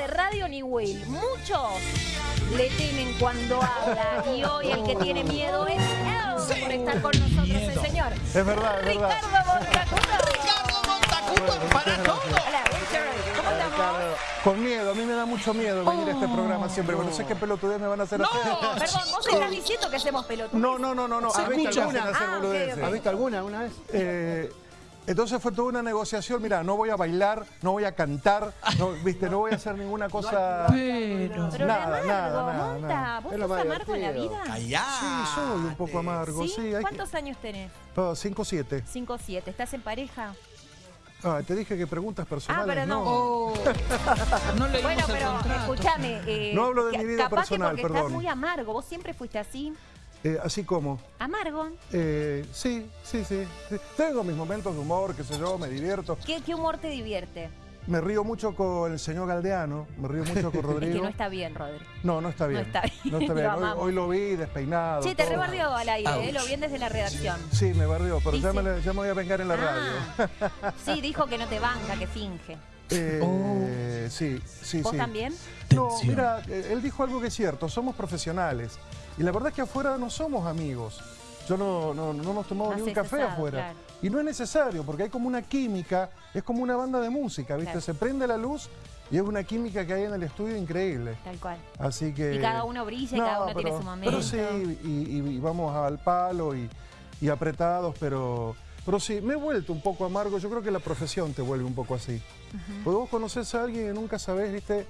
de radio ni Will. Muchos le temen cuando habla y hoy el que tiene miedo es él por estar con nosotros el señor. Es verdad, es verdad. Ricardo Montacuto. Ricardo Montacuto para todo. Hola. ¿Cómo estamos? Con miedo, a mí me da mucho miedo venir a este programa siempre, porque no sé qué pelotudez me van a hacer hacer. Perdón, vos estás diciendo que hacemos pelotudos. No, no, no, no, no. Se a mí me escucha. hacen hacer Ah, ok, boludeces. ok. ¿Has visto alguna alguna vez? Eh, entonces fue toda una negociación, mira, no voy a bailar, no voy a cantar, no, viste, no voy a hacer ninguna cosa. Pero. Pero Nada, de amargo, nada, nada, nada. ¿vos Es sos amargo en la vida? Callá. Sí, soy un poco amargo, sí. ¿Sí? hay que- ¿Cuántos años tenés? Ah, 5-7. 5 7. ¿Estás en pareja? Ah, te dije que preguntas personales, pero no. Oh, no leímos Bueno, pero escuchame. eh, No hablo de mi vida capaz personal, que porque perdón. estás muy amargo. Vos siempre fuiste así. Eh, así como. Amargo. eh, sí, sí, sí, sí. Tengo mis momentos de humor, qué sé yo, me divierto. ¿Qué, qué humor te divierte? Me río mucho con el señor Galdeano, me río mucho con Es Rodrigo. que no está bien, Rodri. No, no está bien. está bien, No está lo bien. Hoy, lo vi despeinado. Che, te todo. rebardeó al aire, eh, lo bien desde la redacción. Sí, me barrió, pero ya me, ya me voy a vengar en la radio. Ah, sí, dijo que no te banca, que finge. Eh, Sí, sí, ¿Vos sí. también? No, Tensión. mira, eh, él dijo algo que es cierto, somos profesionales. Y la verdad es que afuera no somos amigos. Yo no, no, no hemos tomado No ni un café afuera. claro. Y no es necesario, porque hay como una química, es como una banda de música, ¿viste? Claro. Se prende la luz y es una química que hay en el estudio increíble. Tal cual. Así que... Y cada uno brilla y cada uno tiene su momento. Pero sí, y, y- y vamos al palo y, y apretados, pero, pero sí, me he vuelto un poco amargo. Yo creo que la profesión te vuelve un poco así. Porque vos conoces a alguien y nunca sabés, viste,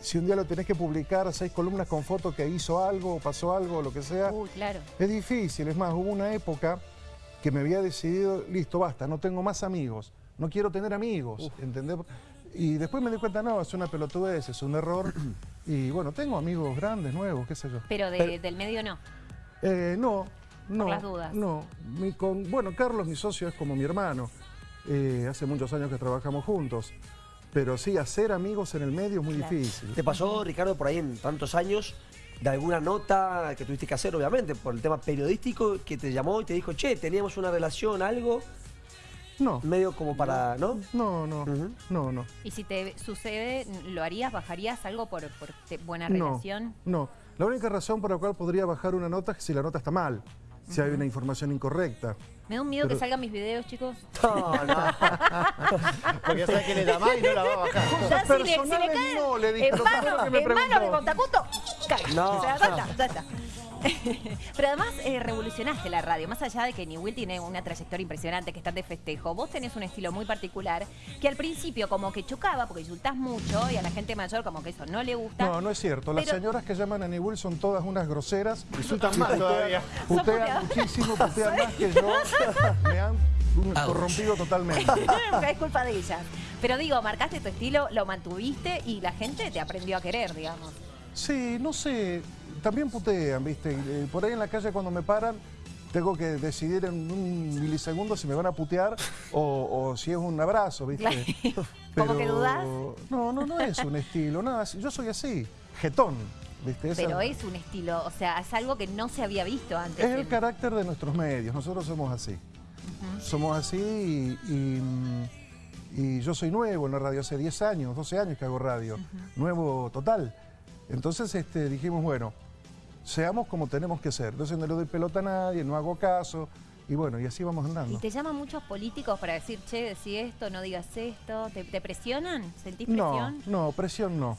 si un día lo tenés que publicar, seis columnas con fotos que hizo algo, pasó algo, lo que sea. Uy, claro. Es difícil, es más, hubo una época que me había decidido, listo, basta, no tengo más amigos, no quiero tener amigos, ¿entendés? Y después me di cuenta, no, es una pelotudez, es un error. Y bueno, tengo amigos grandes, nuevos, qué sé yo. Pero, de- del medio no. Eh, no, no. las dudas. No. Mi- con, bueno, Carlos, mi socio, es como mi hermano. Eh, hace muchos años que trabajamos juntos. Pero sí, hacer amigos en el medio es muy Claro. difícil. ¿Te pasó, Ricardo, por ahí en tantos años, de alguna nota que tuviste que hacer, obviamente, por el tema periodístico, que te llamó y te dijo, che, teníamos una relación, algo, No, medio como para, ¿no? no, no, Ujú. no, no. Y si te sucede, ¿lo harías? ¿Bajarías algo por, por buena No, relación? no. La única razón por la cual podría bajar una nota es si la nota está mal, si hay una información incorrecta. Me da un miedo que Pero- salgan mis videos, chicos. No, no. Porque sabe que le da más y no la va a bajar. Ya si le, si le personales cae no, le dije, en mano, que me en mano de. Montacuto, cae. No. O sea, ya está, ya está. Pero además eh, revolucionaste la radio, más allá de que Newell tiene una trayectoria impresionante, que están de festejo, vos tenés un estilo muy particular que al principio como que chocaba porque insultás mucho y a la gente mayor como que eso no le gusta. No, no es cierto. Las Pero- señoras que llaman a Nibul son todas unas groseras. Insultan más todavía. Putean muchísimo, putean más que yo. Me han corrompido totalmente. es culpa de ellas. Pero digo, marcaste tu estilo, lo mantuviste y la gente te aprendió a querer, digamos. Sí, no sé, también putean, ¿viste? Eh, Por ahí en la calle cuando me paran, tengo que decidir en un milisegundo si me van a putear o, o si es un abrazo, ¿viste? Claro. ¿Como que dudás? No, no, no es un estilo, nada, yo soy así, jetón, ¿viste? Esa- Pero es un estilo, o sea, es algo que no se había visto antes. Es el en- carácter de nuestros medios, nosotros somos así. Somos así y, y, y yo soy nuevo en la radio, hace 10 años, 12 años que hago radio, nuevo total. Entonces este, dijimos, bueno, seamos como tenemos que ser. Entonces no le doy pelota a nadie, no hago caso y bueno, y así vamos ¿Y andando. te llaman muchos políticos para decir, che, decí esto, no digas esto? ¿Te, te presionan? ¿Sentís No, presión? no, presión no.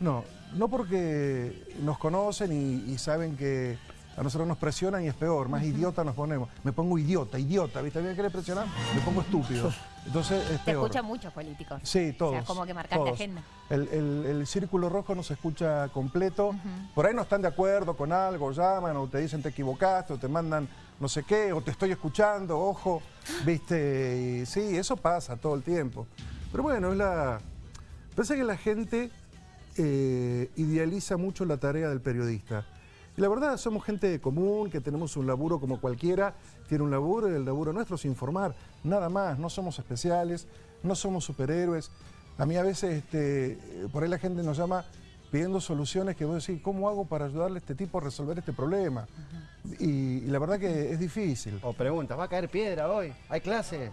No, no porque nos conocen y, y saben que a nosotros nos presionan y es peor, más idiota nos ponemos. Me pongo idiota, idiota, ¿viste? ¿A mí me quiere presionar? Me pongo estúpido. Entonces es Te peor. escuchan muchos políticos. Sí, todos. O sea, como que marcaste todos. agenda. El, el- el círculo rojo nos escucha completo. Por ahí no están de acuerdo con algo, llaman o te dicen te equivocaste o te mandan no sé qué, o te estoy escuchando, ojo, viste. Y sí, eso pasa todo el tiempo. Pero bueno, es la. Parece que la gente eh, idealiza mucho la tarea del periodista. Y la verdad, somos gente común, que tenemos un laburo como cualquiera, tiene un laburo y el laburo nuestro es informar, nada más, no somos especiales, no somos superhéroes. A mí a veces, este, por ahí la gente nos llama pidiendo soluciones que vos decís, ¿cómo hago para ayudarle a este tipo a resolver este problema? y, y la verdad que es difícil. O preguntas, ¿va a caer piedra hoy? ¿Hay clase?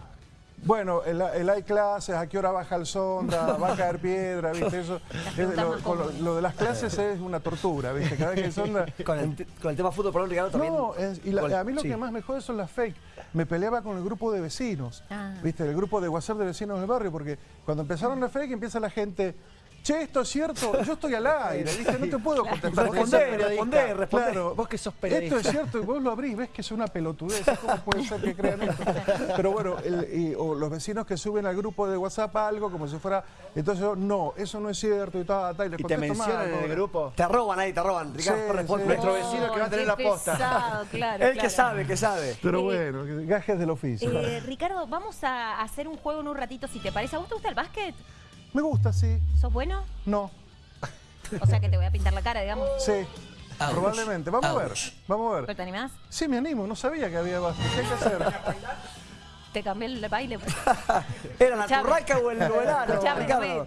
Bueno, el, el hay clases, a qué hora baja el sonda, va a caer piedra, ¿viste? Eso, es- lo, más con lo- comunes. lo de las clases es una tortura, ¿viste? Cada vez que el sonda... Con el, con el tema fútbol, perdón, Ricardo, también. No, es- y la- Con- a mí lo sí. que más me jode son las fake. Me peleaba con el grupo de vecinos, Ah. ¿viste? El grupo de WhatsApp de vecinos del barrio, porque cuando empezaron las fake empieza la gente, che, esto es cierto, yo estoy al aire, ¿viste? No te puedo contestar. Periodista. respondé, respondé. Claro, Vos que sos Esto periodista. es cierto, y vos lo abrís, ves que es una pelotudez, ¿cómo puede ser que crean esto? Pero bueno, el- y- o los vecinos que suben al grupo de WhatsApp algo como si fuera, entonces yo, no, eso no es cierto y tal, tal, y les Y te mencionan en el grupo. Te roban ahí, te roban. Ricardo, Sí, responde. sí. Nuestro vecino que va a tener la posta. pesado, claro, Él claro. que sabe, que sabe. Pero Eh, bueno, gajes del oficio. Eh, Ricardo, vamos a hacer un juego en un ratito, si te parece. ¿A vos te gusta el básquet? Me gusta, sí, ¿Sos bueno? no, O sea que te voy a pintar la cara, digamos. sí, probablemente. Vamos a ver, vamos a ¿Pero ver. te animás? Sí, me animo, no sabía que había básquet. ¿Qué hay que hacer? ¿Te cambié el baile? ¿Era la turraca o el novelano, Escuchame, Ricardo?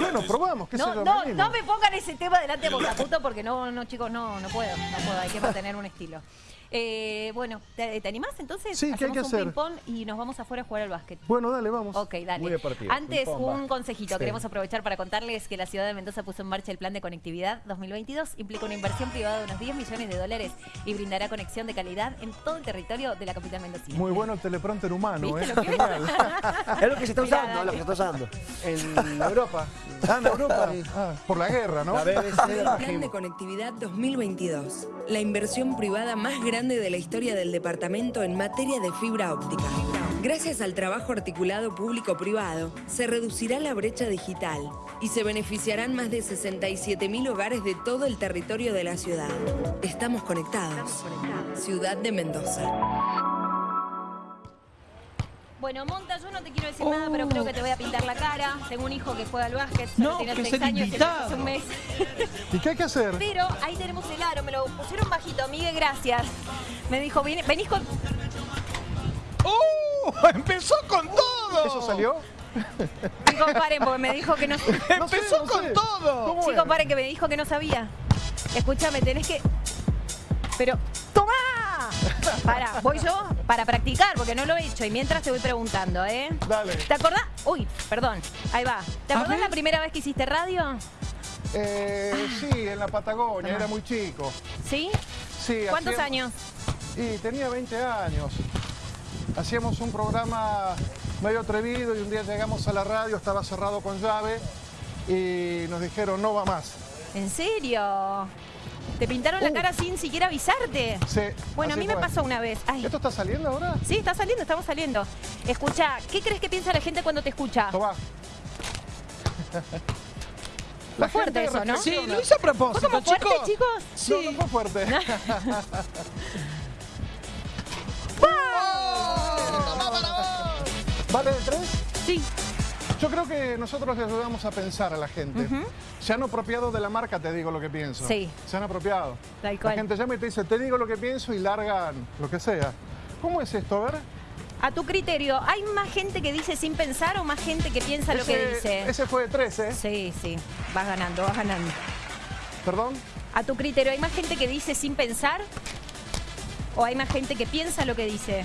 Bueno, probamos, qué No, no, no me pongan ese tema delante de puto porque no, no, chicos, no, no puedo, no puedo, hay que mantener un estilo. Eh, bueno, ¿te, te animás entonces? Sí, ¿qué hay Hacemos que un hacer? ping-pong y nos vamos afuera a jugar al básquet. Bueno, dale, vamos. Ok, dale. Muy deportivo. Antes, un consejito. Queremos aprovechar para contarles que la ciudad de Mendoza puso en marcha el plan de conectividad 2022. Implica una inversión privada de unos 10 millones de dólares y brindará conexión de calidad en todo el territorio de la capital mendocina. Muy bueno el teleprompter humano, ¿Viste ¿eh? lo que es? Lo que se está usando, es lo que se está usando. En Europa. Ah, en Europa. Ah, por la guerra, ¿no? La BBC Plan de Conectividad 2022. La inversión privada más grande de la historia del departamento en materia de fibra óptica. Gracias al trabajo articulado público-privado, se reducirá la brecha digital y se beneficiarán más de 67.000 hogares de todo el territorio de la ciudad. Estamos conectados. Ciudad de Mendoza. Bueno, Monta, yo no te quiero decir nada, pero creo que te voy a pintar la cara. Tengo un hijo que juega al básquet, No, tiene que es 6 el años y hace un mes. ¿Y qué hay que hacer? Pero ahí tenemos el aro, me lo pusieron bajito. Miguel, gracias. Me dijo, "Vine- venís con... ¡Uh! ¡Empezó con todo! ¿Eso salió? Chicos, paren, porque me dijo que no... No sé, ¡Empezó no con sé. todo! ¿Cómo Chicos, paren, que me dijo que no sabía. Escúchame, tenés que... Pero... Para, voy yo para practicar, porque no lo he hecho. Y mientras te voy preguntando, ¿eh? Dale. ¿Te acordás? Uy, perdón. Ahí va. ¿Te acordás la primera vez que hiciste radio? Eh, sí, en la Patagonia, era muy chico. ¿Sí? Sí, ¿Cuántos hacíamos- años? Y tenía 20 años. Hacíamos un programa medio atrevido y un día llegamos a la radio, estaba cerrado con llave y nos dijeron no va más. ¿En serio? ¿Te pintaron la Uh. cara sin siquiera avisarte? Sí, Bueno, a mí me fue. pasó una vez. Ay. ¿Esto está saliendo ahora? Sí, está saliendo, estamos saliendo. Escucha, ¿qué crees que piensa la gente cuando te escucha? Tomá. Fue fuerte eso, ¿no? Sí, lo hice a ¿Fue propósito, como fuerte, chicos. chicos? Sí. No, no fue fuerte. ¿Vale de tres? Sí. Yo creo que nosotros les ayudamos a pensar a la gente. Se han apropiado de la marca, te digo lo que pienso. Sí. Se han apropiado. Tal La cual. gente llama y te dice, te digo lo que pienso y largan lo que sea. ¿Cómo es esto? A ver. A tu criterio, ¿hay más gente que dice sin pensar o más gente que piensa lo que dice? Ese fue de tres, ¿eh? Sí, sí. Vas ganando, vas ganando. ¿Perdón? A tu criterio, ¿hay más gente que dice sin pensar? ¿O hay más gente que piensa lo que dice?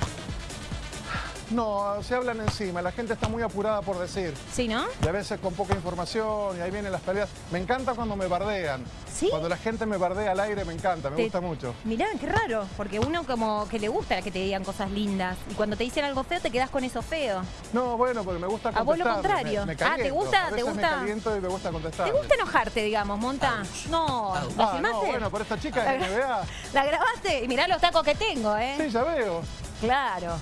No, se hablan encima. La gente está muy apurada por decir. ¿Sí, no? Y a veces con poca información y ahí vienen las peleas. Me encanta cuando me bardean. ¿Sí? Cuando la gente me bardea al aire me encanta, me Te- gusta mucho. Mirá, qué raro, porque uno como que le gusta que te digan cosas lindas y cuando te dicen algo feo te quedas con eso feo. No, bueno, porque me gusta A vos lo contestar. contrario. Me, me Ah, ¿te gusta- A te veces gusta? me caliento y me gusta contestar. ¿Te gusta enojarte, digamos, Monta? No, ¿la Ah, no, bueno, por esta chica La de gra- NBA. ¿La grabaste? Y mirá los tacos que tengo, ¿eh? Sí, ya veo. Claro.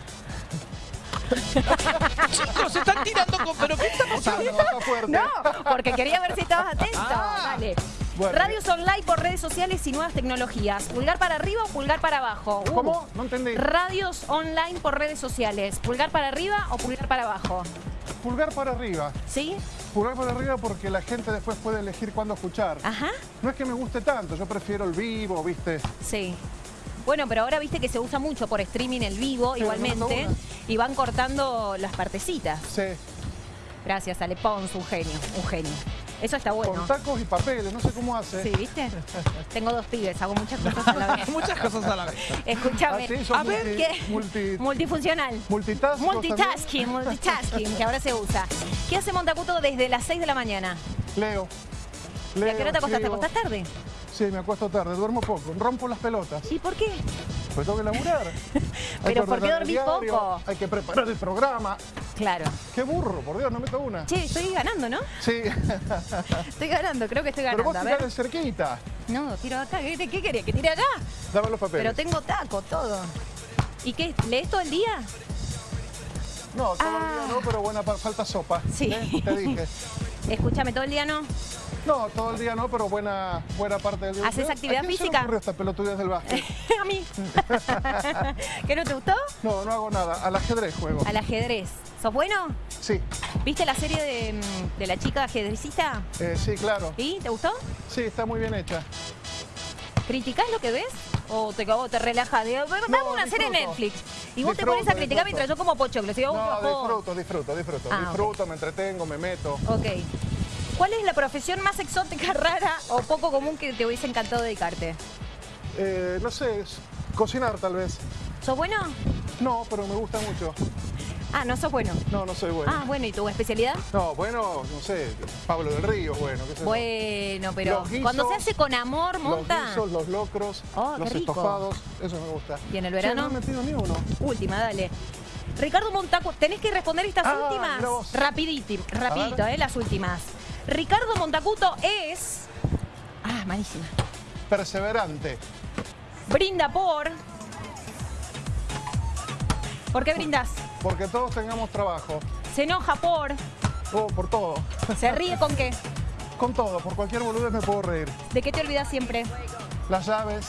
Chicos, se están tirando con... ¿Pero qué está pasando? No, porque quería ver si estabas atento. Ah. Dale. Bueno. Radios online por redes sociales y nuevas tecnologías. ¿Pulgar para arriba o pulgar para abajo? Uh. ¿Cómo? No entendí. Radios online por redes sociales. ¿Pulgar para arriba o pulgar para abajo? Pulgar para arriba. ¿Sí? Pulgar para arriba porque la gente después puede elegir cuándo escuchar. Ajá. No es que me guste tanto, yo prefiero el vivo, ¿viste? Sí. Bueno, pero ahora viste que se usa mucho por streaming el vivo, Sí, igualmente, y van cortando las partecitas. Sí. Gracias, Ale Pons, un genio, un genio. Eso está bueno. Con tacos y papeles, no sé cómo hace. Sí, ¿viste? Tengo dos pibes, hago muchas cosas a la vez. Muchas cosas a la vez. Escúchame. Ah, a ver, multi- ¿qué? multi- Multifuncional. Multitask, vos Multitasking, multitasking, que ahora se usa. ¿Qué hace Montacuto desde las 6 de la mañana? Leo. ¿Y a qué hora te acostás? ¿Te acostás tarde? Sí, me acuesto tarde, duermo poco, rompo las pelotas. ¿Y por qué? Pues tengo que laburar. Pero que ¿por qué diario, poco? Hay que preparar el programa. Claro. Qué burro, por Dios, no meto una. Che, estoy ganando, ¿no? Sí, Estoy ganando, creo que estoy pero ganando. vos A tirás de cerquita. No, tiro acá. ¿Qué, qué quería? ¿Que tire acá? Dame los papeles. Pero tengo taco, todo. ¿Y qué? ¿Lees todo el día? No, todo el Ah. día no, pero buena, falta sopa. Sí. ¿eh? Te dije. Escúchame, todo el día no. No, todo el día no, pero buena, buena parte del día. ¿Haces ¿A actividad quién se le física? ocurrió esta del básquet? a mí. ¿Qué no te gustó? No, no hago nada. Al ajedrez juego. Al ajedrez. ¿Sos bueno? Sí, ¿Viste la serie de, mm, de la chica ajedrecista? eh, sí, claro. ¿Y? ¿Te gustó? Sí, está muy bien hecha. ¿Criticás lo que ves? ¿O te, o te relajas? Vamos a una serie en. Netflix. Y vos te pones a criticar disfruto. mientras yo como pochoclo. Digo, No, disfruto, disfruto, disfruto. Ah, disfruto, me entretengo, me meto. Ok. ¿Cuál es la profesión más exótica, rara o poco común que te hubiese encantado dedicarte? Eh, no sé, cocinar tal vez. ¿Sos bueno? No, pero me gusta mucho. Ah, no sos bueno. No, no soy bueno. Ah, bueno, ¿y tu especialidad? No, bueno, no sé, Pablo del Río, bueno, qué sé yo. Bueno, pero guisos, cuando se hace con amor, monta. Los guisos, los locros, Oh, los estofados, eso me gusta. ¿Y en el verano? no he metido ni uno. Última, dale. Ricardo Montacuto, tenés que responder estas Ah, últimas. Rapidito, rapidito, eh, las últimas. Ricardo Montacuto es. Ah, malísima. Perseverante. Brinda por. ¿Por qué brindas? Porque todos tengamos trabajo. Se enoja por. Oh, por todo. Se ríe con qué. Con todo, por cualquier boludez me puedo reír. ¿De qué te olvidas siempre? Las llaves.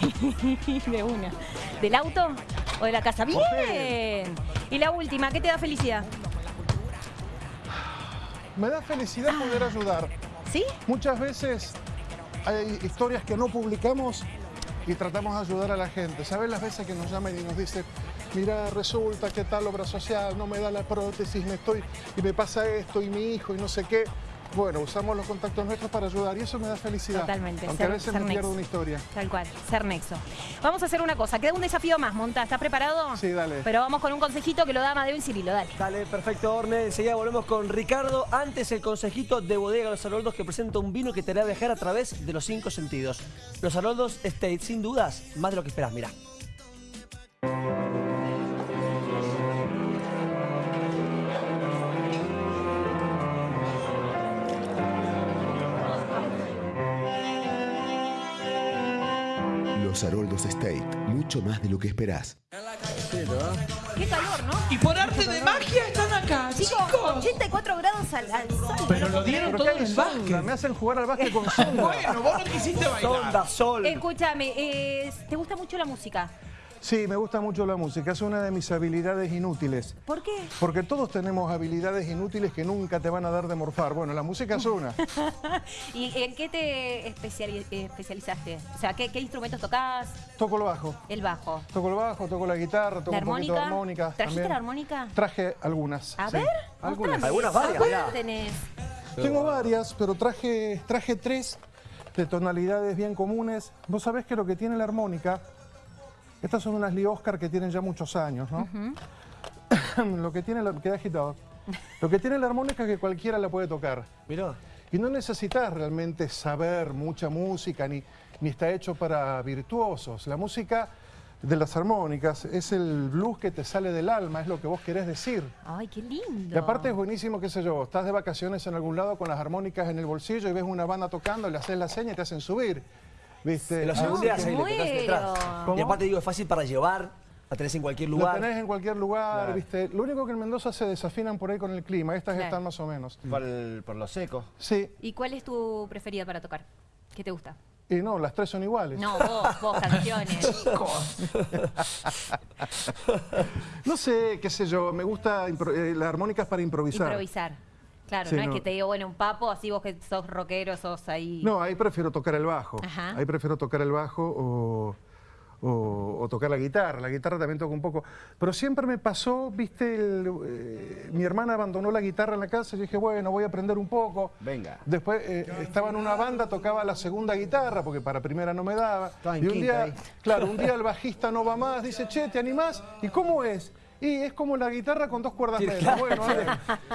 de una. ¿Del auto o de la casa? Bien. Y la última, ¿qué te da felicidad? Me da felicidad poder ayudar. ¿Sí? Muchas veces hay historias que no publicamos y tratamos de ayudar a la gente. ¿Sabes las veces que nos llaman y nos dicen, mira, resulta que tal obra social no me da la prótesis, me estoy y me pasa esto y mi hijo y no sé qué? Bueno, usamos los contactos nuestros para ayudar y eso me da felicidad. Totalmente, Aunque ser- a veces ser me pierdo nexo. una historia. Tal cual, ser nexo. Vamos a hacer una cosa, queda un desafío más, Monta, ¿estás preparado? Sí, dale. Pero vamos con un consejito que lo da Amadeo y Cirilo, dale. Dale, perfecto, Orne. Enseguida volvemos con Ricardo. Antes el consejito de Bodega Los Aroldos que presenta un vino que te hará viajar a través de los cinco sentidos. Los Aroldos State, sin dudas, más de lo que esperas, mira. Los Haroldos State, mucho más de lo que esperás. Qué calor, ¿no? Y por arte de magia están acá, Chicos, chicos. 84 grados al, al sol. Pero lo dieron todo en el básquet. me hacen jugar al básquet con sonda. Bueno, vos no quisiste bailar. Sonda, sol. Escúchame, eh, ¿te gusta mucho la música? Sí, me gusta mucho la música, es una de mis habilidades inútiles. ¿Por qué? Porque todos tenemos habilidades inútiles que nunca te van a dar de morfar. Bueno, la música es una. ¿Y en qué te especiali- especializaste? O sea, ¿qué, qué instrumentos tocás? Toco el bajo. El bajo. Toco el bajo, toco la guitarra, toco ¿La un poquito de armónica? armónica. ¿Trajiste también. la armónica? Traje algunas. A sí. ver, algunas. mostrame. Algunas varias, ¿Cuántas mirá. tenés? Tengo varias, pero traje, traje tres de tonalidades bien comunes. Vos sabés que lo que tiene la armónica, estas son unas Lee Oscar que tienen ya muchos años, ¿no? lo que tiene, la, queda agitado. Lo que tiene la armónica es que cualquiera la puede tocar. Mirá. Y no necesitas realmente saber mucha música, ni, ni está hecho para virtuosos. La música de las armónicas es el blues que te sale del alma, es lo que vos querés decir. Ay, qué lindo. Y aparte es buenísimo, qué sé yo, estás de vacaciones en algún lado con las armónicas en el bolsillo y ves una banda tocando, le haces la seña y te hacen subir. ¿Viste? Te lo Ah, segundeas ahí, le detrás. Y aparte digo, es fácil para llevar, la tenés en cualquier lugar. tenés en cualquier lugar, Claro. ¿viste? Lo único que en Mendoza se desafinan por ahí con el clima, estas Claro. están más o menos. Por, el- por lo seco. Sí, ¿Y cuál es tu preferida para tocar? ¿Qué te gusta? y no, las tres son iguales. No, vos, vos, canciones. No sé, qué sé yo, me gusta, eh, la armónica es para improvisar. Improvisar. Claro, Sí, no, es que te digo, bueno, un papo, así vos que sos rockero, sos ahí. No, ahí prefiero tocar el bajo. Ajá. Ahí prefiero tocar el bajo o, o, o tocar la guitarra. La guitarra también toco un poco. Pero siempre me pasó, viste, el, eh, mi hermana abandonó la guitarra en la casa y dije, bueno, voy a aprender un poco. Venga. Después eh, estaba en una banda, tocaba la segunda guitarra, porque para primera no me daba. En y un quinta día, ahí. claro, un día el bajista no va más, dice, che, ¿te animás? ¿Y cómo es? Y es como la guitarra con dos cuerdas Sí, medias. claro. Bueno, dale.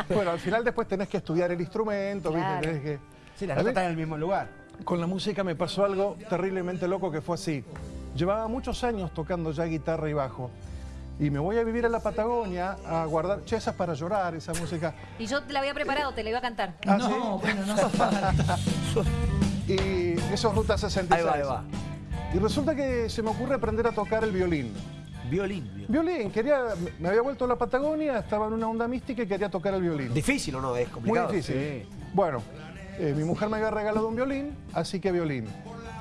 bueno, al final después tenés que estudiar el instrumento, ¿viste? Claro. Tenés que... Sí, las A notas están en el mismo lugar. con la música me pasó algo terriblemente loco que fue así. Llevaba muchos años tocando ya guitarra y bajo. Y me voy a vivir a la Patagonia a guardar... Che, esa es para llorar, esa música. Y yo te la había preparado, te la iba a cantar. Ah, no, ¿sí? bueno, no. Y eso es Ruta 66. Ahí va, ahí va. Y resulta que se me ocurre aprender a tocar el violín. Violín. violín. Violín, quería, me había vuelto a la Patagonia, estaba en una onda mística y quería tocar el violín. ¿Difícil o no? Es Muy complicado. difícil. Bueno, eh, mi mujer me había regalado un violín, así que violín.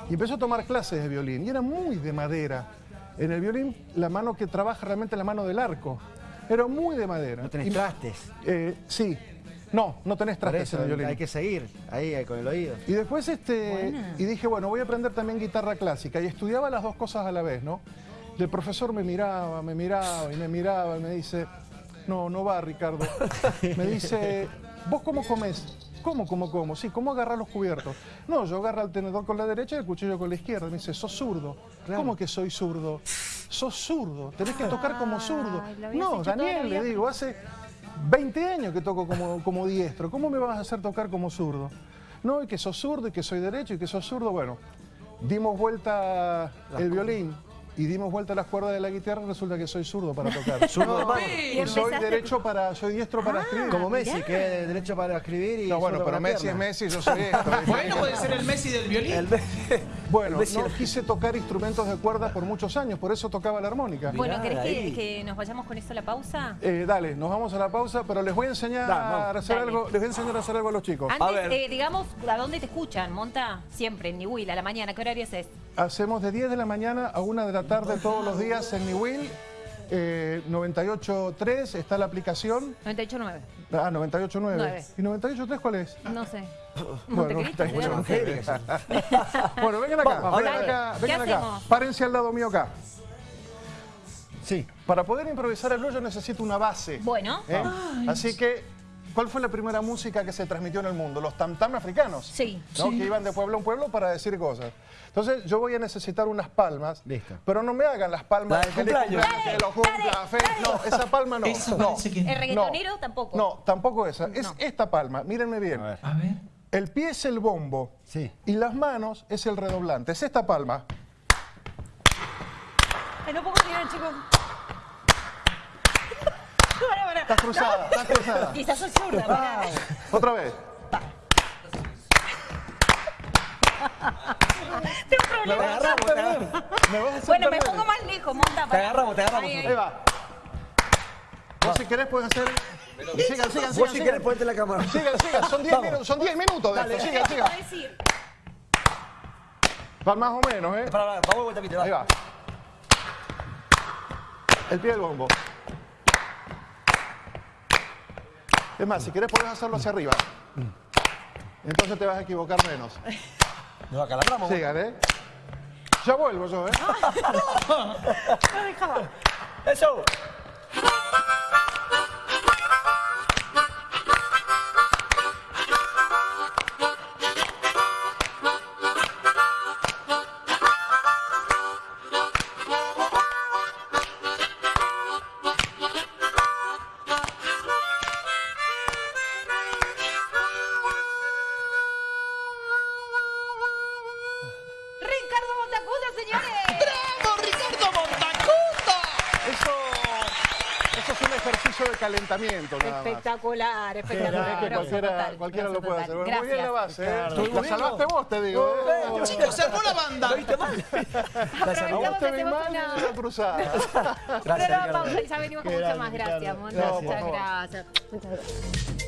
Y empezó a tomar clases de violín y era muy de madera. En el violín, la mano que trabaja realmente es la mano del arco. Era muy de madera. No tenés Y- trastes. eh, sí. No, no tenés trastes eso en el violín. hay que seguir ahí ahí con el oído. Y después este, Buena. y dije, bueno, voy a aprender también guitarra clásica. Y estudiaba las dos cosas a la vez, ¿no? Y el profesor me miraba, me miraba y me miraba y me dice, no, no va, Ricardo. Me dice, ¿vos cómo comés? ¿Cómo, cómo, cómo? Sí, ¿cómo agarrás los cubiertos? No, yo agarro el tenedor con la derecha y el cuchillo con la izquierda. Me dice, sos zurdo. ¿Cómo que soy zurdo? Sos zurdo, tenés que tocar como zurdo. Ay, lo habías No, Daniel, le digo, hace 20 años que toco como, como diestro. ¿Cómo me vas a hacer tocar como zurdo? No, y que sos zurdo, y que soy derecho, y que sos zurdo. Bueno, dimos vuelta el violín y dimos vuelta las cuerdas de la guitarra, resulta que soy zurdo para tocar. Zurdo de mano. Y soy derecho para, soy diestro para escribir. Como Messi, que es derecho para escribir y. No, bueno, pero Messi es. Messi, yo soy esto. Bueno, puede ser el Messi del violín. El Bueno, no quise tocar instrumentos de cuerda por muchos años, por eso tocaba la armónica. Bueno, ¿querés que, que nos vayamos con eso a la pausa? Eh, dale, nos vamos a la pausa, pero les voy a enseñar a hacer Dale. algo, les voy a enseñar a hacer algo a los chicos. Antes, ver. eh, digamos, ¿a dónde te escuchan? Monta siempre, en Nihuil, a la mañana. ¿Qué horario es? Hacemos de 10 de la mañana a 1 de la tarde todos los días en Will. Eh, 98.3 está la aplicación. 98.9. Ah, 98.9. Nueve. ¿Y 98.3 cuál es? No sé. Bueno, Montecristo, 98.9. ¿será? Bueno, vengan acá, Vamos, vengan acá, ¿Qué vengan acá. hacemos? Párense al lado mío acá. Sí. Para poder improvisar el blues yo necesito una base. Bueno, ¿eh? Así que, ¿cuál fue la primera música que se transmitió en el mundo? Los tam-tam africanos. sí. ¿no? que iban de pueblo en pueblo para decir cosas. Entonces yo voy a necesitar unas palmas, Listo. pero no me hagan las palmas La del feliz cumpleaños. cumpleaños, que lo cumpla, fe- no, esa palma no. Eso no, que- ¿El reggaetonero tampoco? No, tampoco esa, es No. esta palma, mírenme bien. A ver. A ver. El pie es el bombo Sí. y las manos es el redoblante, es esta palma. Ay, no puedo tirar, chicos. Estás cruzada, estás cruzada. Quizás soy zurda, pará. Otra vez. Problema. agarramos, te agarramos. Me Bueno, me pongo más lejos, monta. Te agarramos, te agarramos. Ahí, ahí. Ahí va. Vos si querés puedes hacer... Sigan, sigan, Vos sigan. si sigan. querés ponerte la cámara. Sigan, sigan, son 10 minutos, son 10 minutos de esto, sigan, ¿Qué sigan. Van más o menos, ¿eh? Para, para, vuelta, Ahí va. El pie del bombo. Es más, si querés podés hacerlo hacia arriba. Entonces te vas a equivocar menos. Nos acalabramos. Sigan, ¿eh? Ya vuelvo yo, ¿eh? No dejaba. Eso. De calentamiento, nada más. Espectacular, Es espectacular. que cualquiera, cualquiera lo puede total. hacer. Bueno, muy bien la base, ¿eh? La salvaste vos, te digo. ¿eh? Chicos, la banda. ¿Lo viste mal? Aprovechamos que hacemos una... cruzada. Pero pausa y ya venimos con mucho más. Gracias, Muchas gracias. Muchas gracias.